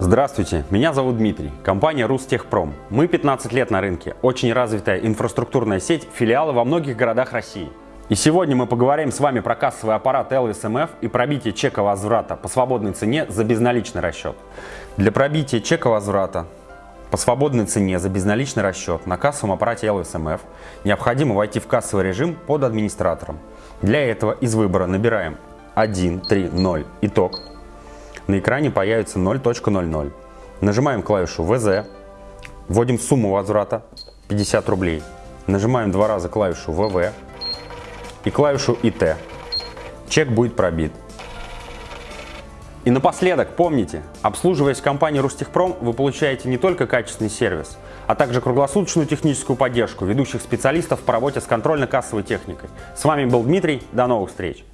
Здравствуйте, меня зовут Дмитрий, компания Рустехпром. Мы 15 лет на рынке, очень развитая инфраструктурная сеть, филиалы во многих городах России. И сегодня мы поговорим с вами про кассовый аппарат LSMF и пробитие чека возврата по свободной цене за безналичный расчет. Для пробития чека возврата по свободной цене за безналичный расчет на кассовом аппарате LSMF необходимо войти в кассовый режим под администратором. Для этого из выбора набираем 1, 3, 0 итог на экране появится 0.00. Нажимаем клавишу ВЗ, вводим сумму возврата 50 рублей, нажимаем два раза клавишу ВВ и клавишу ИТ. Чек будет пробит. И напоследок, помните, обслуживаясь в компании Рустехпром, вы получаете не только качественный сервис, а также круглосуточную техническую поддержку ведущих специалистов по работе с контрольно-кассовой техникой. С вами был Дмитрий, до новых встреч!